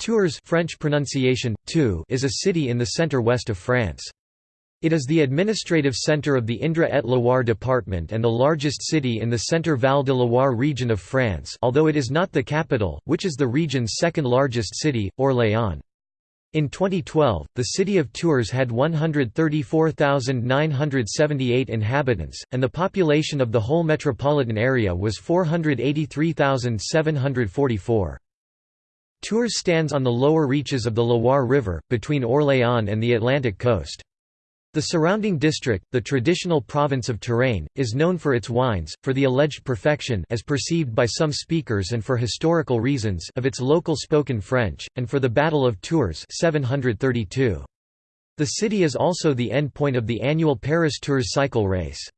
Tours French pronunciation, tu, is a city in the centre-west of France. It is the administrative centre of the Indre-et-Loire department and the largest city in the Centre-Val de Loire region of France although it is not the capital, which is the region's second largest city, Orléans. In 2012, the city of Tours had 134,978 inhabitants, and the population of the whole metropolitan area was 483,744. Tours stands on the lower reaches of the Loire River, between Orléans and the Atlantic coast. The surrounding district, the traditional province of Touraine, is known for its wines, for the alleged perfection as perceived by some speakers and for historical reasons of its local spoken French, and for the Battle of Tours 732. The city is also the end point of the annual Paris Tours cycle race.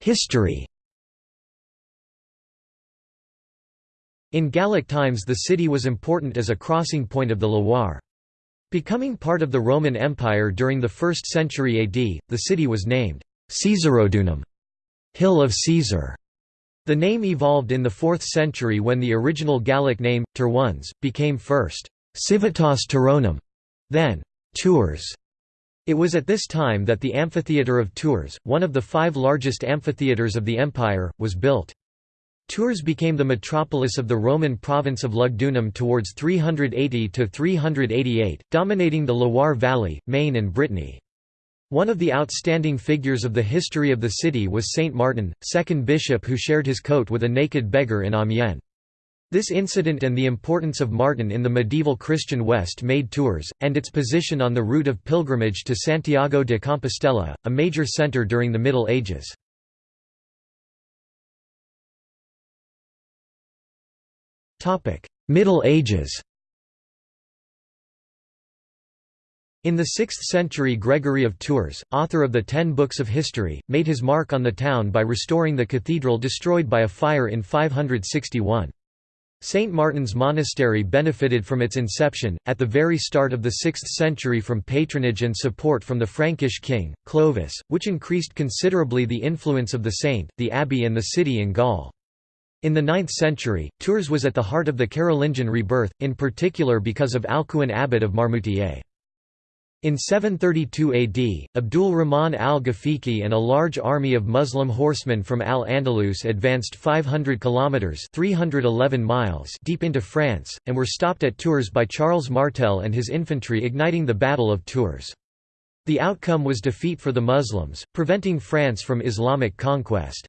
History In Gallic times the city was important as a crossing point of the Loire. Becoming part of the Roman Empire during the 1st century AD, the city was named Caesarodunum Hill of Caesar". The name evolved in the 4th century when the original Gallic name, Turones, became first Civitas Turonum, then Tours. It was at this time that the amphitheatre of Tours, one of the five largest amphitheatres of the empire, was built. Tours became the metropolis of the Roman province of Lugdunum towards 380–388, dominating the Loire Valley, Maine and Brittany. One of the outstanding figures of the history of the city was Saint Martin, second bishop who shared his coat with a naked beggar in Amiens. This incident and the importance of Martin in the medieval Christian West made Tours, and its position on the route of pilgrimage to Santiago de Compostela, a major centre during the Middle Ages. Middle Ages In the 6th century Gregory of Tours, author of the Ten Books of History, made his mark on the town by restoring the cathedral destroyed by a fire in 561. St. Martin's Monastery benefited from its inception, at the very start of the 6th century from patronage and support from the Frankish king, Clovis, which increased considerably the influence of the saint, the abbey and the city in Gaul. In the 9th century, Tours was at the heart of the Carolingian rebirth, in particular because of Alcuin abbot of Marmoutier. In 732 AD, Abdul Rahman al-Ghafiqi and a large army of Muslim horsemen from Al-Andalus advanced 500 kilometers (311 miles) deep into France and were stopped at Tours by Charles Martel and his infantry igniting the Battle of Tours. The outcome was defeat for the Muslims, preventing France from Islamic conquest.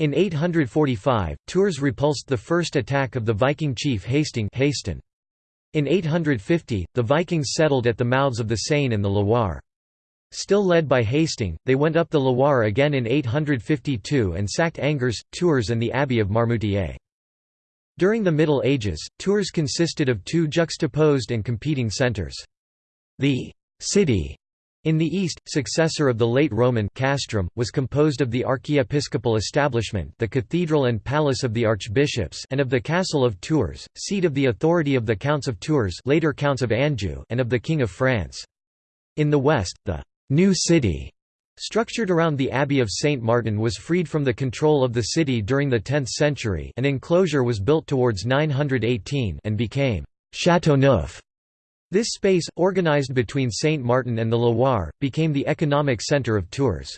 In 845, Tours repulsed the first attack of the Viking chief Hasting In 850, the Vikings settled at the mouths of the Seine and the Loire. Still led by Hasting, they went up the Loire again in 852 and sacked Angers, Tours and the Abbey of Marmoutier. During the Middle Ages, Tours consisted of two juxtaposed and competing centres. The «city» In the east, successor of the late Roman castrum, was composed of the archiepiscopal establishment the cathedral and palace of the archbishops and of the castle of Tours, seat of the authority of the counts of Tours later counts of Anjou and of the King of France. In the west, the «new city» structured around the Abbey of St. Martin was freed from the control of the city during the 10th century an enclosure was built towards 918 and became «Châteauneuf» This space, organized between Saint Martin and the Loire, became the economic centre of Tours.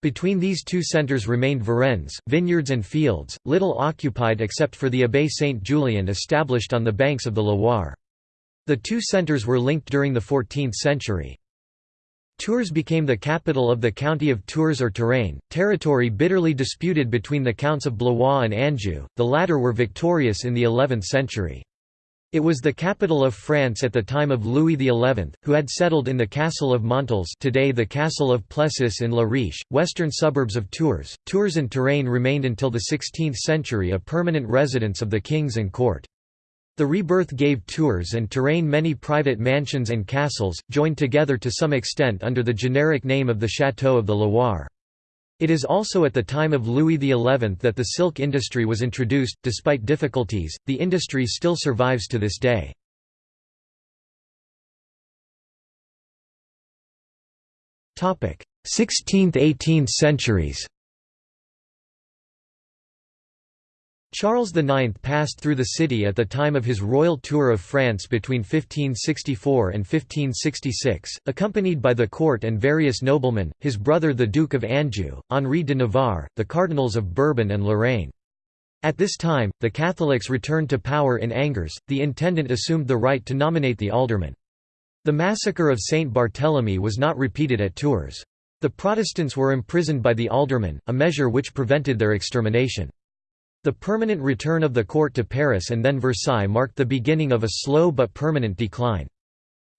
Between these two centres remained varennes, vineyards and fields, little occupied except for the Abbaye Saint Julien established on the banks of the Loire. The two centres were linked during the 14th century. Tours became the capital of the county of Tours or Touraine, territory bitterly disputed between the counts of Blois and Anjou, the latter were victorious in the 11th century. It was the capital of France at the time of Louis XI, who had settled in the castle of Montils today the castle of Plessis in La Riche, western suburbs of Tours. Tours and Touraine remained until the 16th century a permanent residence of the kings and court. The rebirth gave Tours and Touraine many private mansions and castles, joined together to some extent under the generic name of the Château of the Loire. It is also at the time of Louis XI that the silk industry was introduced. Despite difficulties, the industry still survives to this day. Topic: 16th–18th centuries. Charles IX passed through the city at the time of his royal tour of France between 1564 and 1566, accompanied by the court and various noblemen, his brother the Duke of Anjou, Henri de Navarre, the cardinals of Bourbon and Lorraine. At this time, the Catholics returned to power in Angers, the intendant assumed the right to nominate the aldermen. The massacre of Saint Barthélemy was not repeated at Tours. The Protestants were imprisoned by the aldermen, a measure which prevented their extermination. The permanent return of the court to Paris and then Versailles marked the beginning of a slow but permanent decline.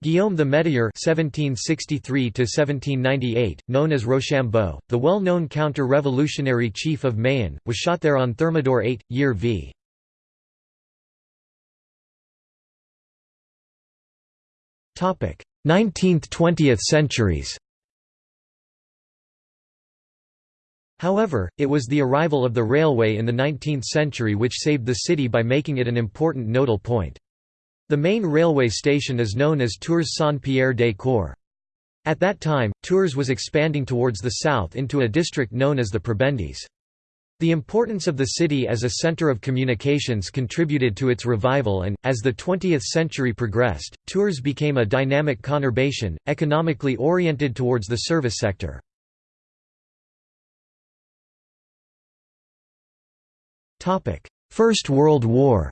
Guillaume Le Métayer (1763–1798), known as Rochambeau, the well-known counter-revolutionary chief of Mayenne, was shot there on Thermidor 8, year v. Topic: 19th–20th centuries. However, it was the arrival of the railway in the 19th century which saved the city by making it an important nodal point. The main railway station is known as Tours Saint-Pierre-des-Corps. At that time, Tours was expanding towards the south into a district known as the Prébendes. The importance of the city as a center of communications contributed to its revival and, as the 20th century progressed, Tours became a dynamic conurbation, economically oriented towards the service sector. First World War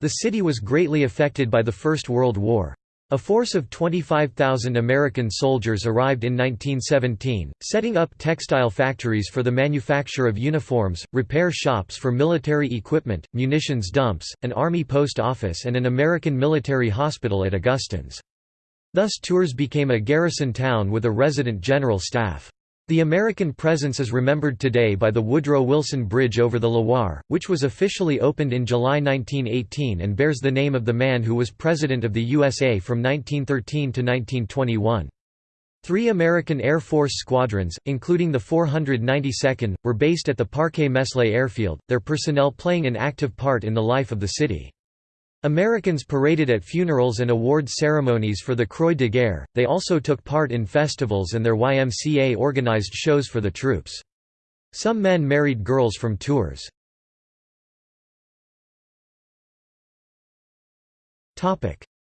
The city was greatly affected by the First World War. A force of 25,000 American soldiers arrived in 1917, setting up textile factories for the manufacture of uniforms, repair shops for military equipment, munitions dumps, an army post office and an American military hospital at Augustins. Thus Tours became a garrison town with a resident general staff. The American presence is remembered today by the Woodrow Wilson Bridge over the Loire, which was officially opened in July 1918 and bears the name of the man who was President of the USA from 1913 to 1921. Three American Air Force squadrons, including the 492nd, were based at the Parçay-Meslay airfield, their personnel playing an active part in the life of the city. Americans paraded at funerals and awards ceremonies for the Croix de Guerre, they also took part in festivals and their YMCA organized shows for the troops. Some men married girls from Tours.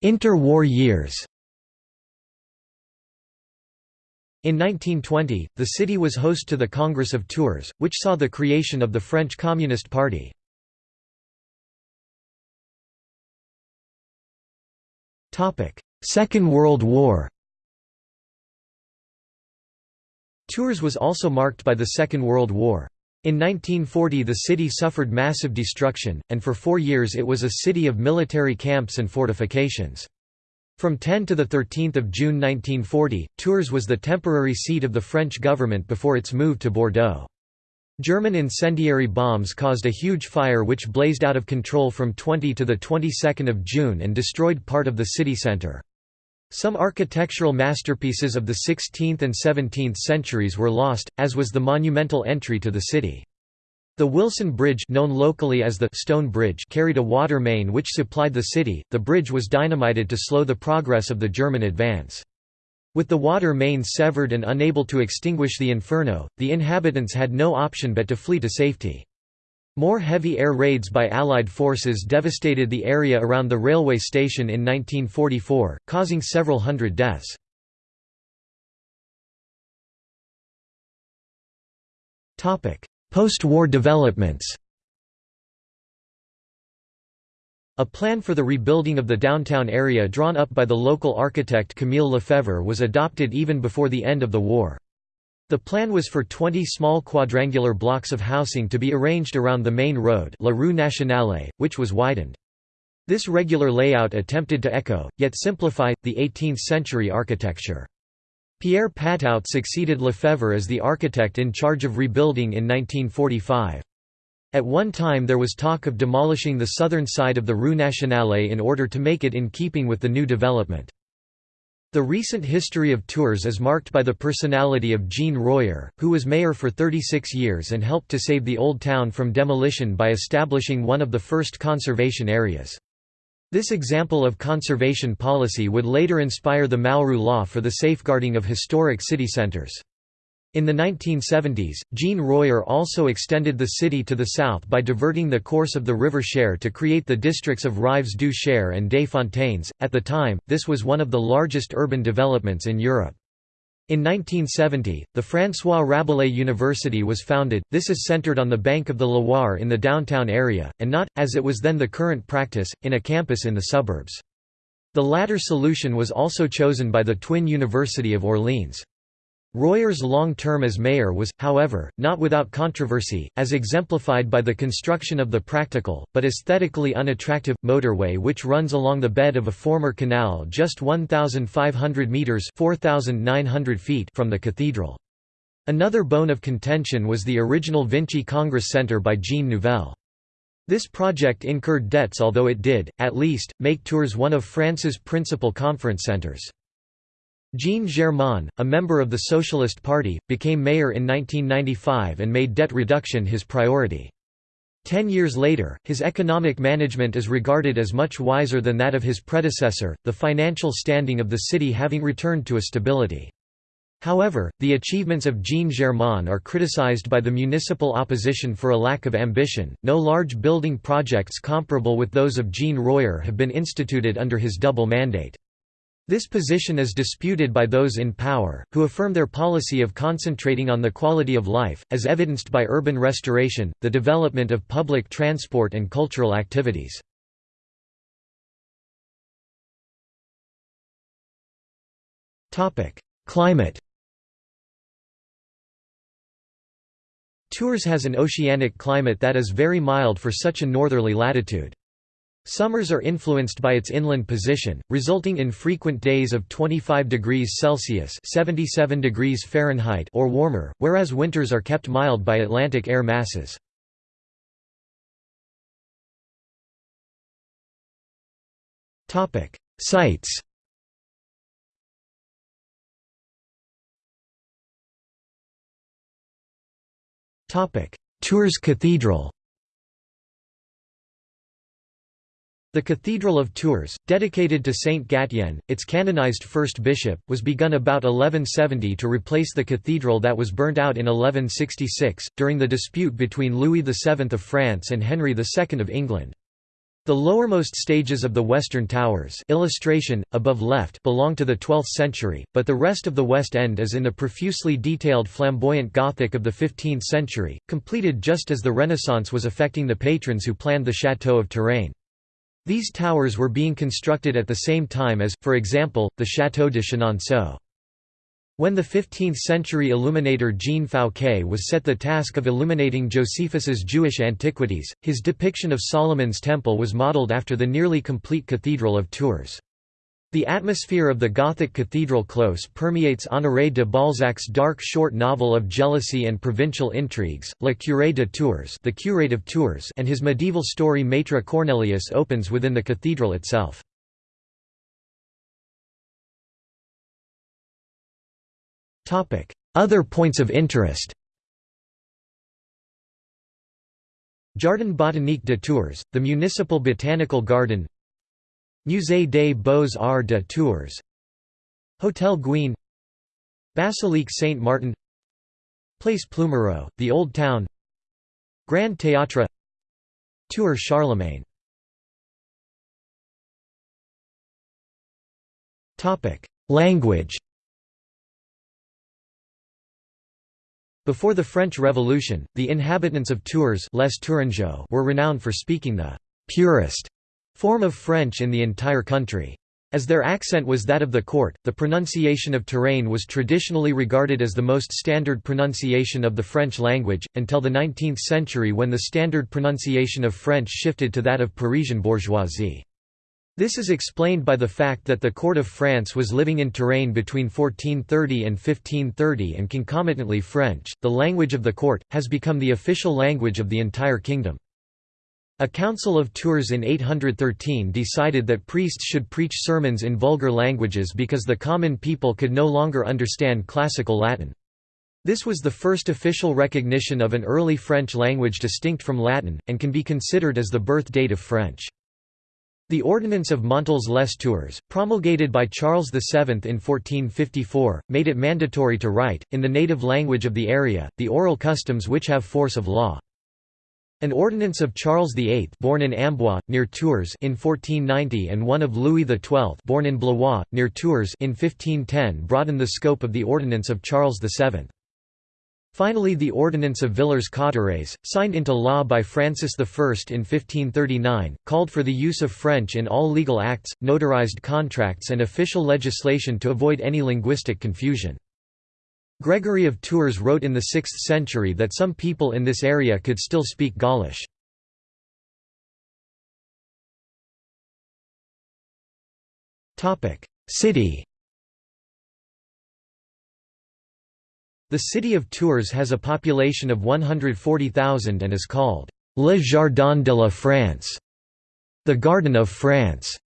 Interwar years In 1920, the city was host to the Congress of Tours, which saw the creation of the French Communist Party. Second World War Tours was also marked by the Second World War. In 1940 the city suffered massive destruction, and for four years it was a city of military camps and fortifications. From 10 to 13 June 1940, Tours was the temporary seat of the French government before its move to Bordeaux. German incendiary bombs caused a huge fire which blazed out of control from 20 to the 22nd of June and destroyed part of the city center. Some architectural masterpieces of the 16th and 17th centuries were lost, as was the monumental entry to the city. The Wilson Bridge known locally as the Stone Bridge carried a water main which supplied the city. The bridge was dynamited to slow the progress of the German advance. With the water main severed and unable to extinguish the inferno, the inhabitants had no option but to flee to safety. More heavy air raids by Allied forces devastated the area around the railway station in 1944, causing several hundred deaths. Post-war developments A plan for the rebuilding of the downtown area drawn up by the local architect Camille Lefebvre was adopted even before the end of the war. The plan was for 20 small quadrangular blocks of housing to be arranged around the main road La Rue Nationale, which was widened. This regular layout attempted to echo, yet simplify, the 18th-century architecture. Pierre Patout succeeded Lefebvre as the architect in charge of rebuilding in 1945. At one time there was talk of demolishing the southern side of the Rue Nationale in order to make it in keeping with the new development. The recent history of Tours is marked by the personality of Jean Royer, who was mayor for 36 years and helped to save the old town from demolition by establishing one of the first conservation areas. This example of conservation policy would later inspire the Malraux law for the safeguarding of historic city centers. In the 1970s, Jean Royer also extended the city to the south by diverting the course of the river Cher to create the districts of Rives du Cher and des Fontaines. At the time, this was one of the largest urban developments in Europe. In 1970, the François Rabelais University was founded. This is centered on the bank of the Loire in the downtown area, and not, as it was then the current practice, in a campus in the suburbs. The latter solution was also chosen by the twin University of Orleans. Royer's long term as mayor was, however, not without controversy, as exemplified by the construction of the practical, but aesthetically unattractive, motorway which runs along the bed of a former canal just 1,500 metres feet from the cathedral. Another bone of contention was the original Vinci Congress Centre by Jean Nouvel. This project incurred debts although it did, at least, make Tours one of France's principal conference centres. Jean Germain, a member of the Socialist Party, became mayor in 1995 and made debt reduction his priority. Ten years later, his economic management is regarded as much wiser than that of his predecessor, the financial standing of the city having returned to a stability. However, the achievements of Jean Germain are criticized by the municipal opposition for a lack of ambition. No large building projects comparable with those of Jean Royer have been instituted under his double mandate. This position is disputed by those in power, who affirm their policy of concentrating on the quality of life, as evidenced by urban restoration, the development of public transport and cultural activities. Climate Tours has an oceanic climate that is very mild for such a northerly latitude. Summers are influenced by its inland position, resulting in frequent days of 25 degrees Celsius (77 degrees Fahrenheit) or warmer, whereas winters are kept mild by Atlantic air masses. Topic: Sites. Topic: Tours Cathedral. The Cathedral of Tours, dedicated to Saint Gatien, its canonized first bishop, was begun about 1170 to replace the cathedral that was burnt out in 1166, during the dispute between Louis VII of France and Henry II of England. The lowermost stages of the western towers illustration, above left belong to the 12th century, but the rest of the west end is in the profusely detailed flamboyant Gothic of the 15th century, completed just as the Renaissance was affecting the patrons who planned the Château of Touraine. These towers were being constructed at the same time as, for example, the Château de Chenonceau. When the 15th-century illuminator Jean Fouquet was set the task of illuminating Josephus's Jewish antiquities, his depiction of Solomon's Temple was modeled after the nearly complete Cathedral of Tours. The atmosphere of the Gothic cathedral close permeates Honoré de Balzac's dark short novel of jealousy and provincial intrigues, Le Curé de Tours, the Curate of Tours, and his medieval story Maître Cornelius opens within the cathedral itself. Other points of interest. Jardin botanique de Tours, the municipal botanical garden Musée des Beaux-Arts de Tours Hotel Goüin Basilique Saint-Martin Place Plumereau, the Old Town Grand Théâtre Tour Charlemagne. Language. Before the French Revolution, the inhabitants of Tours Les were renowned for speaking the «purest» form of French in the entire country. As their accent was that of the court, the pronunciation of Touraine was traditionally regarded as the most standard pronunciation of the French language, until the 19th century when the standard pronunciation of French shifted to that of Parisian bourgeoisie. This is explained by the fact that the court of France was living in Touraine between 1430 and 1530 and concomitantly French, the language of the court, has become the official language of the entire kingdom. A council of Tours in 813 decided that priests should preach sermons in vulgar languages because the common people could no longer understand classical Latin. This was the first official recognition of an early French language distinct from Latin, and can be considered as the birth date of French. The Ordinance of Montables-les-Tours, promulgated by Charles VII in 1454, made it mandatory to write, in the native language of the area, the oral customs which have force of law. An ordinance of Charles VIII born in Amboise, near Tours in 1490 and one of Louis XII born in Blois, near Tours in 1510 broadened the scope of the ordinance of Charles VII. Finally the Ordinance of Villers-Cotterêts, signed into law by Francis I in 1539, called for the use of French in all legal acts, notarized contracts and official legislation to avoid any linguistic confusion. Gregory of Tours wrote in the 6th century that some people in this area could still speak Gaulish. City The city of Tours has a population of 140,000 and is called Le Jardin de la France, the Garden of France.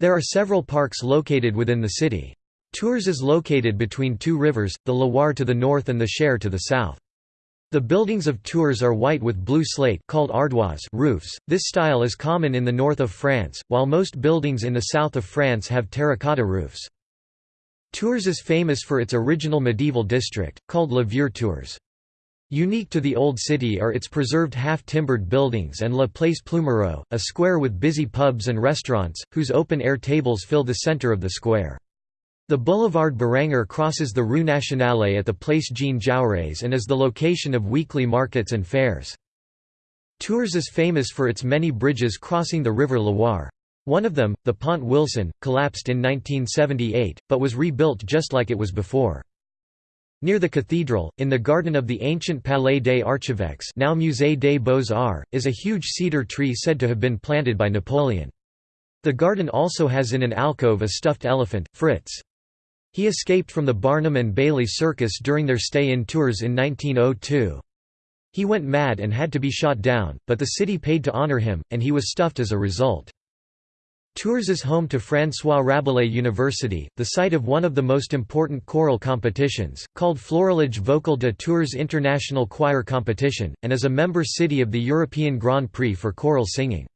There are several parks located within the city. Tours is located between two rivers, the Loire to the north and the Cher to the south. The buildings of Tours are white with blue slate called ardoise roofs. This style is common in the north of France, while most buildings in the south of France have terracotta roofs. Tours is famous for its original medieval district, called Le Vieux Tours. Unique to the Old City are its preserved half-timbered buildings and La Place Plumereau, a square with busy pubs and restaurants, whose open-air tables fill the center of the square. The boulevard Beranger crosses the Rue Nationale at the Place Jean Jaurès and is the location of weekly markets and fairs. Tours is famous for its many bridges crossing the River Loire. One of them, the Pont Wilson, collapsed in 1978, but was rebuilt just like it was before. Near the cathedral, in the garden of the ancient Palais des Archevêques now Musée des Beaux-Arts, is a huge cedar tree said to have been planted by Napoleon. The garden also has in an alcove a stuffed elephant, Fritz. He escaped from the Barnum and Bailey Circus during their stay in Tours in 1902. He went mad and had to be shot down, but the city paid to honor him, and he was stuffed as a result. Tours is home to François Rabelais University, the site of one of the most important choral competitions, called Florilège Vocal de Tours International Choir Competition, and is a member city of the European Grand Prix for choral singing.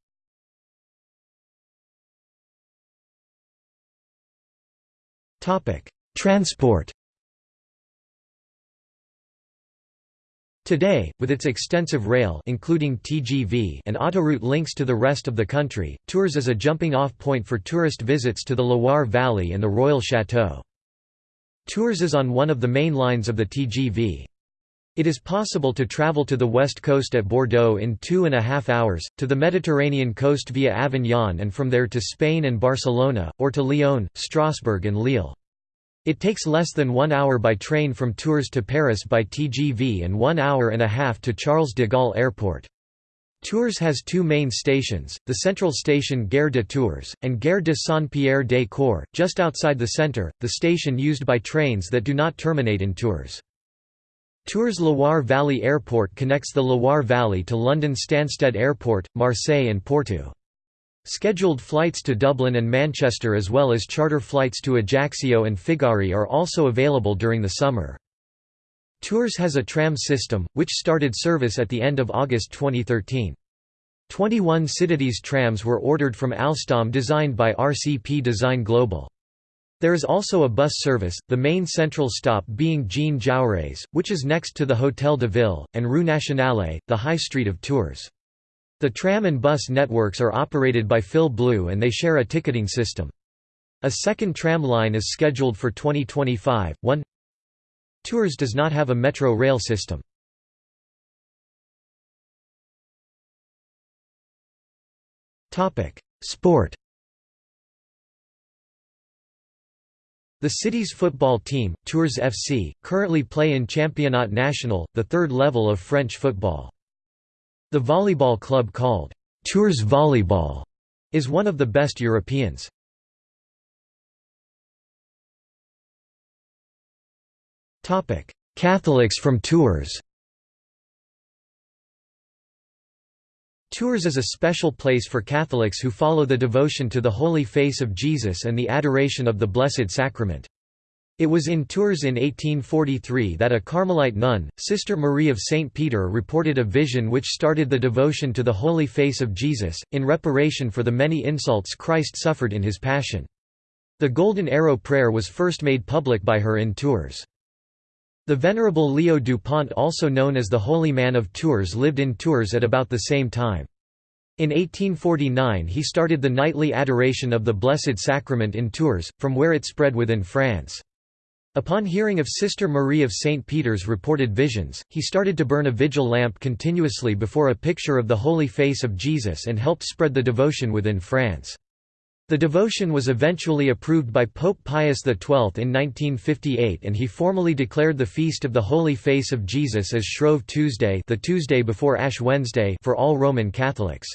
Transport Today, with its extensive rail including TGV and autoroute links to the rest of the country, Tours is a jumping-off point for tourist visits to the Loire Valley and the Royal Chateau. Tours is on one of the main lines of the TGV. It is possible to travel to the west coast at Bordeaux in two and a half hours, to the Mediterranean coast via Avignon and from there to Spain and Barcelona, or to Lyon, Strasbourg and Lille. It takes less than one hour by train from Tours to Paris by TGV and one hour and a half to Charles de Gaulle Airport. Tours has two main stations, the central station Gare de Tours, and Gare de Saint-Pierre-des-Corps, just outside the centre, the station used by trains that do not terminate in Tours. Tours Loire Valley Airport connects the Loire Valley to London Stansted Airport, Marseille and Porto. Scheduled flights to Dublin and Manchester as well as charter flights to Ajaccio and Figari are also available during the summer. Tours has a tram system, which started service at the end of August 2013. 21 Citadis trams were ordered from Alstom designed by RCP Design Global. There is also a bus service, the main central stop being Jean Jaurès, which is next to the Hôtel de Ville, and Rue Nationale, the high street of Tours. The tram and bus networks are operated by Fil Bleu and they share a ticketing system. A second tram line is scheduled for 2025. 1 Tours does not have a metro rail system. Sport The city's football team, Tours FC, currently play in Championnat National, the third level of French football. The volleyball club called Tours Volleyball is one of the best Europeans. Catholics from Tours Tours is a special place for Catholics who follow the devotion to the Holy Face of Jesus and the adoration of the Blessed Sacrament. It was in Tours in 1843 that a Carmelite nun, Sister Marie of St. Peter reported a vision which started the devotion to the Holy Face of Jesus, in reparation for the many insults Christ suffered in his Passion. The Golden Arrow prayer was first made public by her in Tours. The Venerable Leo Dupont also known as the Holy Man of Tours lived in Tours at about the same time. In 1849 he started the nightly adoration of the Blessed Sacrament in Tours, from where it spread within France. Upon hearing of Sister Marie of St. Peter's reported visions, he started to burn a vigil lamp continuously before a picture of the Holy Face of Jesus and helped spread the devotion within France. The devotion was eventually approved by Pope Pius XII in 1958 and he formally declared the Feast of the Holy Face of Jesus as Shrove Tuesday the Tuesday before Ash Wednesday for all Roman Catholics.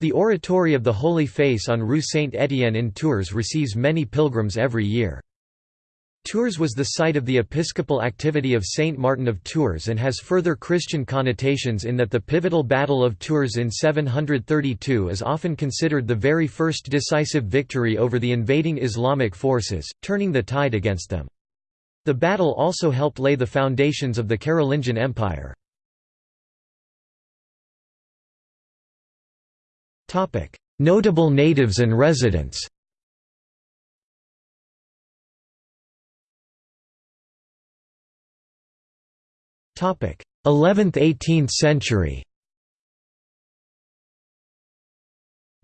The Oratory of the Holy Face on Rue Saint-Étienne in Tours receives many pilgrims every year. Tours was the site of the episcopal activity of Saint Martin of Tours and has further Christian connotations in that the pivotal Battle of Tours in 732 is often considered the very first decisive victory over the invading Islamic forces, turning the tide against them. The battle also helped lay the foundations of the Carolingian Empire. Notable natives and residents 11th–18th century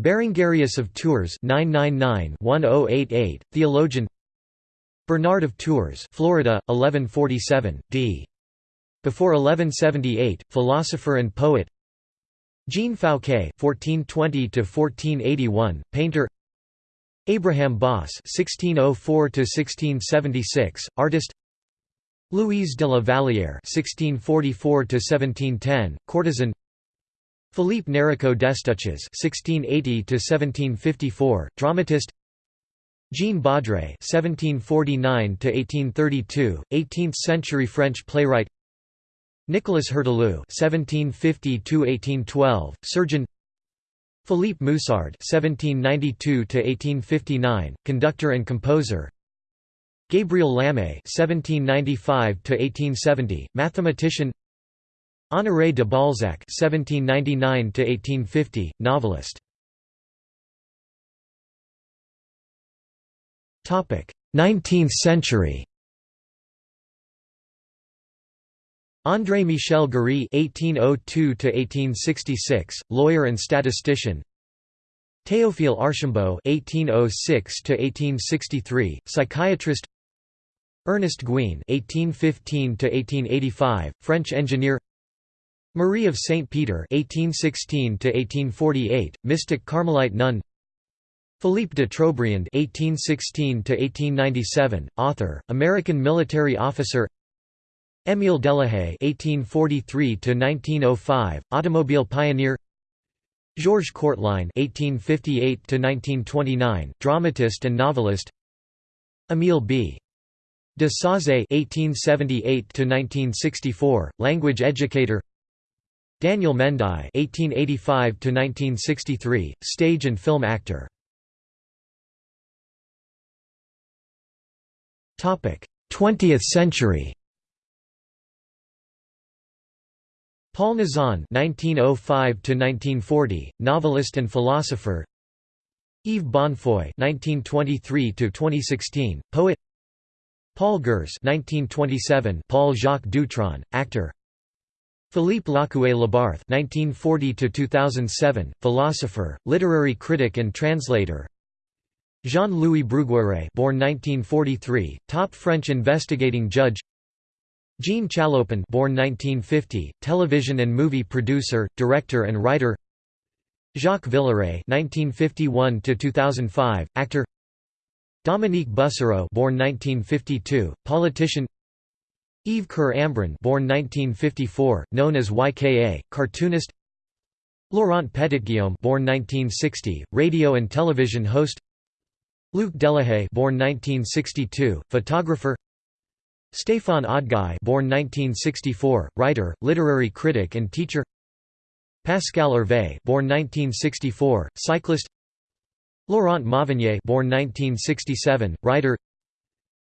Berengarius of Tours 999-1088, theologian Bernard of Tours Florida, 1147, d. Before 1178, philosopher and poet Jean Fouquet (1420–1481), painter. Abraham Bosse (1604–1676), artist. Louise de la Vallière (1644–1710), courtesan. Philippe Néricault Destouches (1680–1754), dramatist. Jean Baudret (1749–1832), 18th-century French playwright. Nicolas Heurteloup (1750–1812), surgeon. Philippe Musard (1792–1859), conductor and composer. Gabriel Lamé (1795–1870), mathematician. Honoré de Balzac (1799–1850), novelist. Topic: 19th century. André Michel Guerry (1802–1866), lawyer and statistician. Théophile Archambault (1806–1863), psychiatrist. Ernest Goüin (1815–1885), French engineer. Marie of Saint Peter (1816–1848), mystic Carmelite nun. Philippe de Trobriand (1816–1897), author, American military officer. Émile Delahaye (1843–1905), automobile pioneer. Georges Courteline (1858–1929), dramatist and novelist. Émile B. De Sauzé (1878–1964), language educator. Daniel Mendaille (1885–1963), stage and film actor. Topic: 20th century. Paul Nizan (1905–1940), novelist and philosopher. Yves Bonnefoy (1923–2016), poet. Paul Gurs 1927 Paul Jacques Dutron, actor. Philippe Lacoué Labarthe 1940 2007 philosopher, literary critic and translator. Jean-Louis Bruguière born 1943, top French investigating judge. Jean Chalopin born 1950, television and movie producer, director and writer. Jacques Villeret 1951 2005, actor Dominique Bussereau born 1952, politician. Yves Kerambrun born 1954, known as YKA, cartoonist. Laurent Petitguillaume born 1960, radio and television host. Luc Delahaye born 1962, photographer. Stéphane Audeguy born 1964, writer, literary critic and teacher. Pascal Hervé born 1964, cyclist Laurent Mauvignier born 1967, writer.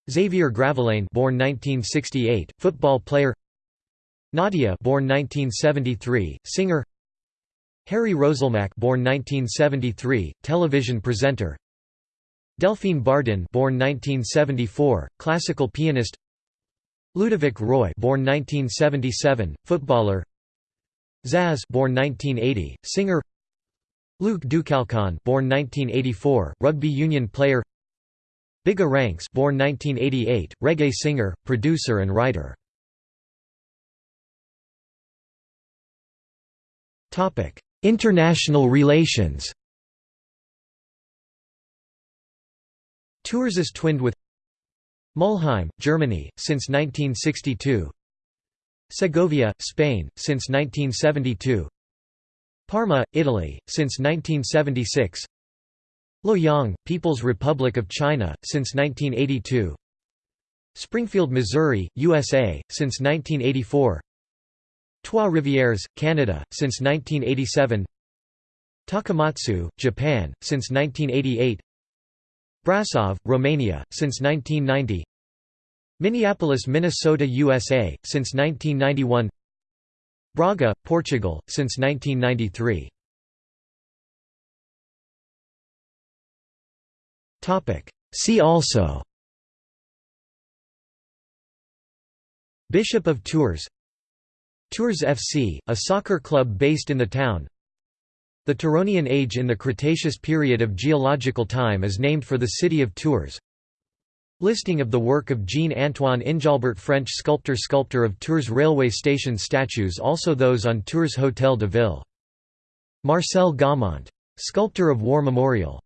Xavier Gravelaine born 1968, football player. Nadia born 1973, singer. Harry Roselmack born 1973, television presenter. Delphine Bardin born 1974, classical pianist. Ludovic Roy born 1977, footballer. Zaz born 1980, singer Luc Ducalcon born 1984, rugby union player Bigga Ranks born 1988, reggae singer, producer and writer. Topic: International relations. Tours is twinned with Mulheim, Germany, since 1962 Segovia, Spain, since 1972 Parma, Italy, since 1976 Luoyang, People's Republic of China, since 1982 Springfield, Missouri, USA, since 1984 Trois Rivières, Canada, since 1987 Takamatsu, Japan, since 1988 Brasov, Romania, since 1990 Minneapolis, Minnesota, USA, since 1991 Braga, Portugal, since 1993 See also Bishop of Tours Tours FC, a soccer club based in the town The Turonian Age in the Cretaceous period of geological time is named for the city of Tours Listing of the work of Jean-Antoine Injalbert French sculptor Sculptor of Tours railway station statues also those on Tours Hôtel de Ville Marcel Gaumont. Sculptor of War Memorial